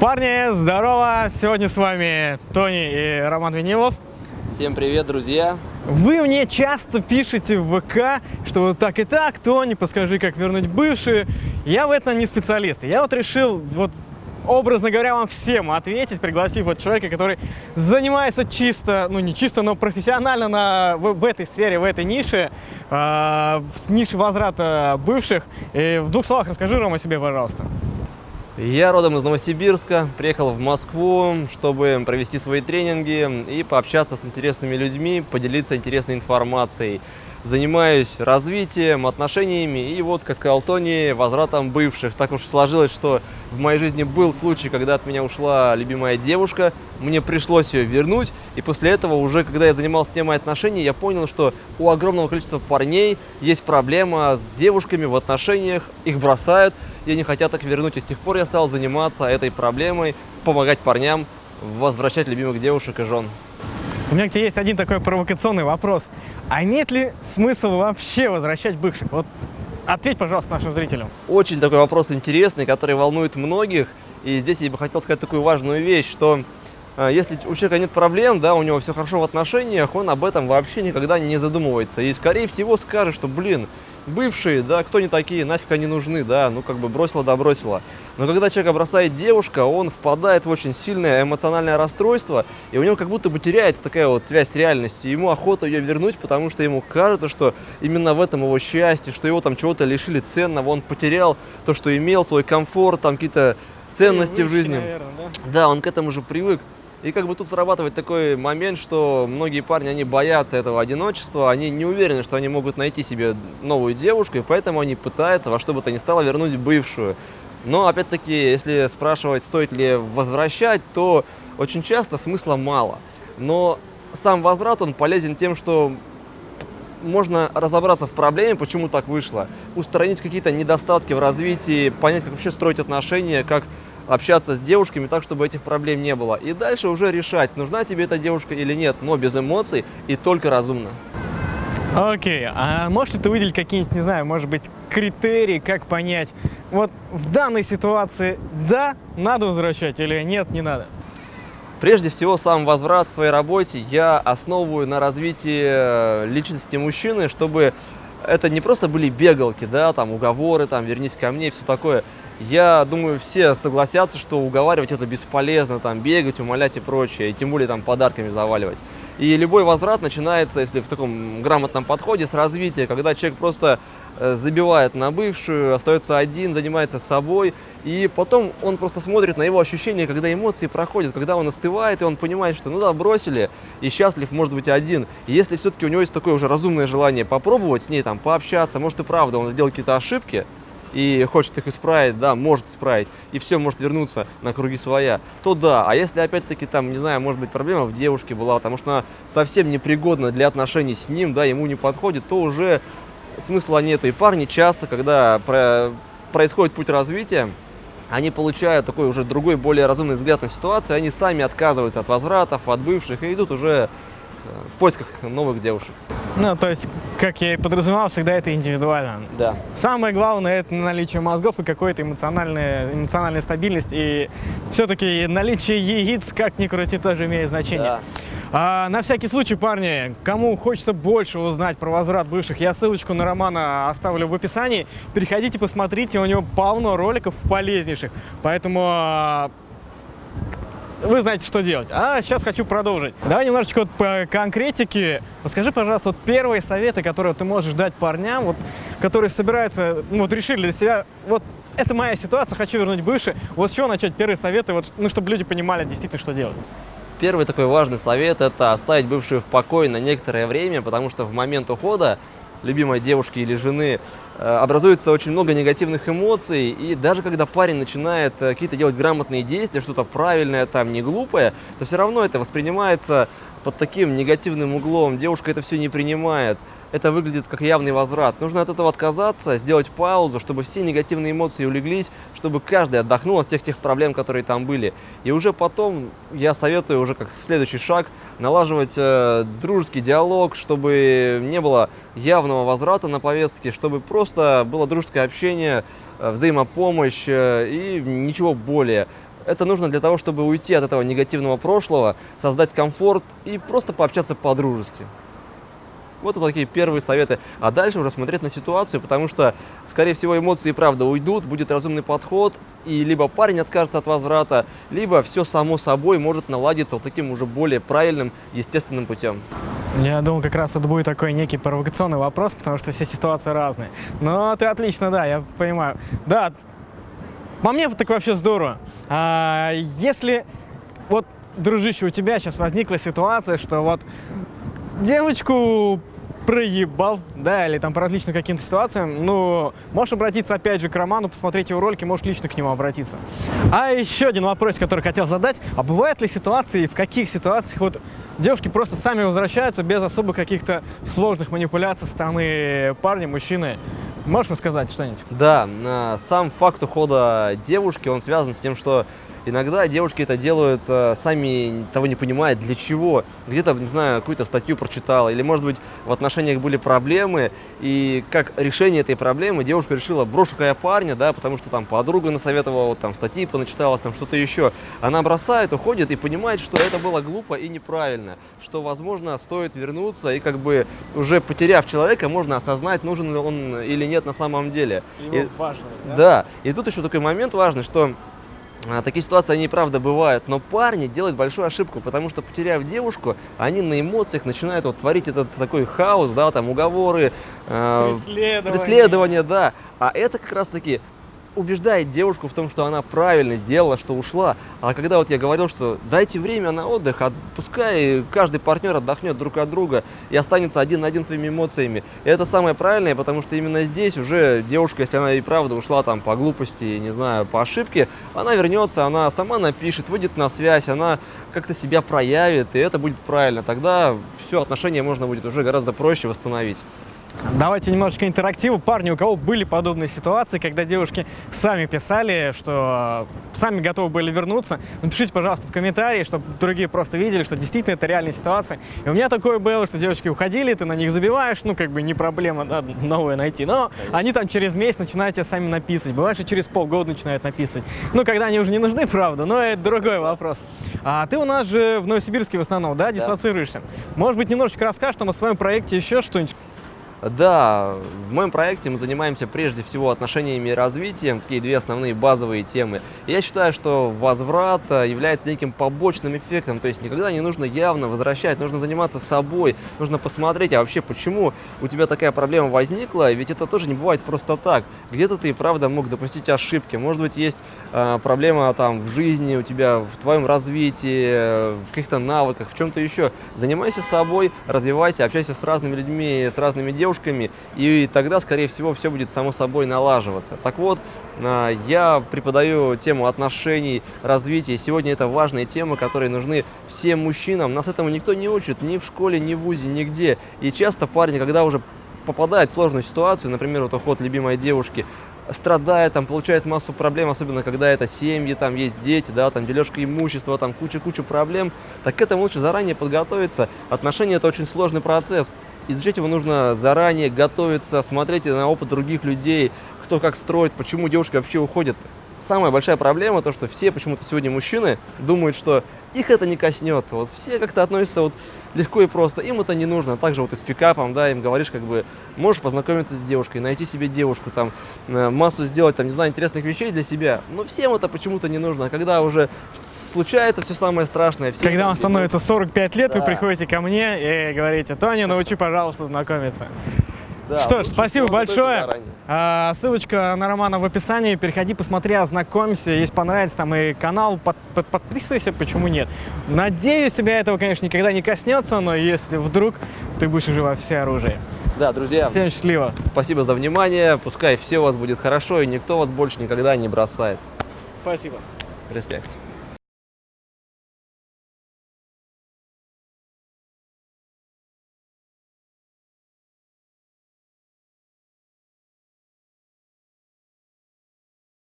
Парни, здорово! Сегодня с вами Тони и Роман Винилов. Всем привет, друзья! Вы мне часто пишете в ВК, что вот так и так, Тони, подскажи, как вернуть бывшие. Я в этом не специалист. Я вот решил, вот образно говоря, вам всем ответить, пригласив вот человека, который занимается чисто, ну не чисто, но профессионально на, в, в этой сфере, в этой нише, э, в нише возврата бывших. И в двух словах расскажи, Рома, о себе, пожалуйста. Я родом из Новосибирска, приехал в Москву, чтобы провести свои тренинги и пообщаться с интересными людьми, поделиться интересной информацией. Занимаюсь развитием, отношениями и вот, как сказал Тони, возвратом бывших. Так уж сложилось, что в моей жизни был случай, когда от меня ушла любимая девушка, мне пришлось ее вернуть, и после этого уже, когда я занимался темой отношений, я понял, что у огромного количества парней есть проблема с девушками в отношениях, их бросают, и они хотят их вернуть, и с тех пор я стал заниматься этой проблемой, помогать парням возвращать любимых девушек и жен. У меня к тебе есть один такой провокационный вопрос. А имеет ли смысл вообще возвращать бывших? Вот ответь, пожалуйста, нашим зрителям. Очень такой вопрос интересный, который волнует многих. И здесь я бы хотел сказать такую важную вещь, что э, если у человека нет проблем, да, у него все хорошо в отношениях, он об этом вообще никогда не задумывается. И, скорее всего, скажет, что, блин, бывшие, да, кто не такие, нафиг они нужны, да, ну как бы бросила да бросила. Но когда человека бросает девушка, он впадает в очень сильное эмоциональное расстройство, и у него как будто бы теряется такая вот связь с реальностью. Ему охота ее вернуть, потому что ему кажется, что именно в этом его счастье, что его там чего-то лишили ценного, он потерял то, что имел, свой комфорт, там какие-то ценности Привычки, в жизни. Наверное, да? да, он к этому уже привык. И как бы тут срабатывает такой момент, что многие парни, они боятся этого одиночества, они не уверены, что они могут найти себе новую девушку, и поэтому они пытаются во что бы то ни стало вернуть бывшую. Но, опять-таки, если спрашивать, стоит ли возвращать, то очень часто смысла мало. Но сам возврат, он полезен тем, что можно разобраться в проблеме, почему так вышло, устранить какие-то недостатки в развитии, понять, как вообще строить отношения, как общаться с девушками так, чтобы этих проблем не было. И дальше уже решать, нужна тебе эта девушка или нет, но без эмоций и только разумно. Окей, okay. а можешь ли ты выделить какие-нибудь, не знаю, может быть, критерии, как понять, вот в данной ситуации да, надо возвращать или нет, не надо? Прежде всего, сам возврат в своей работе я основываю на развитии личности мужчины, чтобы это не просто были бегалки, да, там уговоры, там вернись ко мне и все такое. Я думаю, все согласятся, что уговаривать это бесполезно, там бегать, умолять и прочее, и тем более там подарками заваливать. И любой возврат начинается, если в таком грамотном подходе, с развития, когда человек просто забивает на бывшую, остается один, занимается собой, и потом он просто смотрит на его ощущения, когда эмоции проходят, когда он остывает, и он понимает, что ну да, бросили, и счастлив может быть один. И если все-таки у него есть такое уже разумное желание попробовать с ней там пообщаться, может и правда он сделал какие-то ошибки, и хочет их исправить, да, может исправить, и все может вернуться на круги своя, то да. А если опять-таки там, не знаю, может быть проблема в девушке была, потому что она совсем непригодна для отношений с ним, да, ему не подходит, то уже смысла нет. И парни часто, когда про происходит путь развития, они получают такой уже другой, более разумный взгляд на ситуацию, они сами отказываются от возвратов, от бывших и идут уже в поисках новых девушек. Ну, то есть, как я и подразумевал, всегда это индивидуально. Да. Самое главное – это наличие мозгов и какой-то эмоциональная, эмоциональная стабильность. И все-таки наличие яиц, как ни крути, тоже имеет значение. Да. А, на всякий случай, парни, кому хочется больше узнать про возврат бывших, я ссылочку на Романа оставлю в описании. Переходите, посмотрите, у него полно роликов полезнейших. Поэтому а, вы знаете, что делать. А сейчас хочу продолжить. Давай немножечко вот по конкретике. Подскажи, пожалуйста, вот первые советы, которые ты можешь дать парням, вот, которые собираются, ну, вот решили для себя, вот это моя ситуация, хочу вернуть бывший. Вот с чего начать первые советы, вот, ну, чтобы люди понимали действительно, что делать? Первый такой важный совет – это оставить бывшую в покое на некоторое время, потому что в момент ухода любимой девушки или жены, э, образуется очень много негативных эмоций, и даже когда парень начинает э, какие-то делать грамотные действия, что-то правильное, там, не глупое, то все равно это воспринимается под таким негативным углом, девушка это все не принимает, это выглядит как явный возврат. Нужно от этого отказаться, сделать паузу, чтобы все негативные эмоции улеглись, чтобы каждый отдохнул от всех тех проблем, которые там были. И уже потом я советую уже как следующий шаг налаживать э, дружеский диалог, чтобы не было явного возврата на повестке, чтобы просто было дружеское общение, э, взаимопомощь э, и ничего более. Это нужно для того, чтобы уйти от этого негативного прошлого, создать комфорт и просто пообщаться по-дружески. Вот такие первые советы. А дальше уже смотреть на ситуацию, потому что, скорее всего, эмоции правда уйдут, будет разумный подход, и либо парень откажется от возврата, либо все само собой может наладиться вот таким уже более правильным, естественным путем. Я думал, как раз это будет такой некий провокационный вопрос, потому что все ситуации разные. Но ты отлично, да, я понимаю. Да, по мне так вообще здорово. А, если вот, дружище, у тебя сейчас возникла ситуация, что вот девочку проебал, да, или там по различным каким-то ситуациям, ну, можешь обратиться опять же к Роману, посмотреть его ролики, можешь лично к нему обратиться. А еще один вопрос, который хотел задать, а бывают ли ситуации, в каких ситуациях вот девушки просто сами возвращаются без особых каких-то сложных манипуляций со стороны парня, мужчины? Можешь рассказать что-нибудь? Да, сам факт ухода девушки, он связан с тем, что Иногда девушки это делают э, сами того не понимая для чего. Где-то, не знаю, какую-то статью прочитала, или, может быть, в отношениях были проблемы, и как решение этой проблемы девушка решила, брошу-ка я парня, да, потому что там подруга насоветовала, вот там статьи поначиталась, там что-то еще. Она бросает, уходит и понимает, что это было глупо и неправильно, что, возможно, стоит вернуться, и как бы уже потеряв человека, можно осознать, нужен ли он или нет на самом деле. Его и, важность, да? Да, и тут еще такой момент важный, что такие ситуации, они правда бывают, но парни делают большую ошибку, потому что, потеряв девушку, они на эмоциях начинают вот творить этот такой хаос, да, там уговоры, э, преследование. да. А это как раз-таки убеждает девушку в том, что она правильно сделала, что ушла. А когда вот я говорил, что дайте время на отдых, пускай каждый партнер отдохнет друг от друга и останется один на один своими эмоциями. И это самое правильное, потому что именно здесь уже девушка, если она и правда ушла там по глупости, не знаю, по ошибке, она вернется, она сама напишет, выйдет на связь, она как-то себя проявит, и это будет правильно. Тогда все, отношения можно будет уже гораздо проще восстановить. Давайте немножечко интерактиву. Парни, у кого были подобные ситуации, когда девушки сами писали, что сами готовы были вернуться, напишите, пожалуйста, в комментарии, чтобы другие просто видели, что действительно это реальная ситуация. И у меня такое было, что девочки уходили, ты на них забиваешь, ну, как бы не проблема да, новое найти, но они там через месяц начинают тебя сами написывать. Бывает, что через полгода начинают написывать. Ну, когда они уже не нужны, правда, но это другой вопрос. А ты у нас же в Новосибирске в основном, да, дислоцируешься? Да. Может быть, немножечко расскажешь нам о своем проекте еще что-нибудь? Да, в моем проекте мы занимаемся прежде всего отношениями и развитием, такие две основные базовые темы. я считаю, что возврат э, является неким побочным эффектом, то есть никогда не нужно явно возвращать, нужно заниматься собой, нужно посмотреть, а вообще почему у тебя такая проблема возникла, ведь это тоже не бывает просто так. Где-то ты, правда, мог допустить ошибки, может быть, есть э, проблема там в жизни, у тебя в твоем развитии, в каких-то навыках, в чем-то еще. Занимайся собой, развивайся, общайся с разными людьми, с разными девушками, девушками, и тогда, скорее всего, все будет само собой налаживаться. Так вот, а, я преподаю тему отношений, развития. Сегодня это важные темы, которые нужны всем мужчинам. Нас этому никто не учит, ни в школе, ни в ВУЗе, нигде. И часто парни, когда уже попадает в сложную ситуацию, например, вот уход любимой девушки, страдает, там, получает массу проблем, особенно когда это семьи, там есть дети, да, там дележка имущества, там куча-куча проблем, так к этому лучше заранее подготовиться. Отношения это очень сложный процесс. Изучать его нужно заранее, готовиться, смотреть на опыт других людей, кто как строит, почему девушка вообще уходит самая большая проблема, то, что все почему-то сегодня мужчины думают, что их это не коснется. Вот все как-то относятся вот легко и просто. Им это не нужно. Также вот и с пикапом, да, им говоришь, как бы, можешь познакомиться с девушкой, найти себе девушку, там, э, массу сделать, там, не знаю, интересных вещей для себя. Но всем это почему-то не нужно. А когда уже случается все самое страшное. Все когда вам становится 45 лет, да. вы приходите ко мне и говорите, Тоня, научи, пожалуйста, знакомиться. Да, Что ж, спасибо большое. А, ссылочка на Романа в описании. Переходи, посмотри, ознакомься. Если понравится, там и канал, под, под, подписывайся, почему нет. Надеюсь, тебя этого, конечно, никогда не коснется, но если вдруг ты будешь уже во все оружие. Да, друзья. Всем счастливо. Спасибо за внимание. Пускай все у вас будет хорошо, и никто вас больше никогда не бросает. Спасибо. Респект.